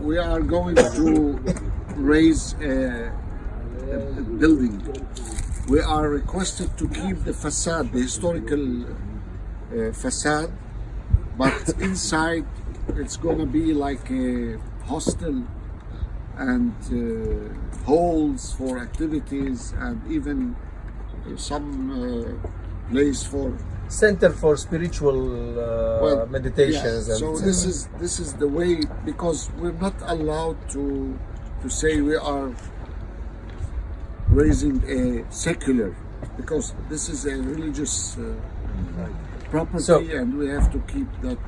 we are going to raise a, a building. We are requested to keep the facade, the historical uh, facade, but inside it's gonna be like a hostel and uh, halls for activities and even some uh, place for Center for spiritual uh, well, meditations. yeah, and so this is this is the way because we're not allowed to to say we are raising a secular because this is a religious uh, property So- and we have to keep that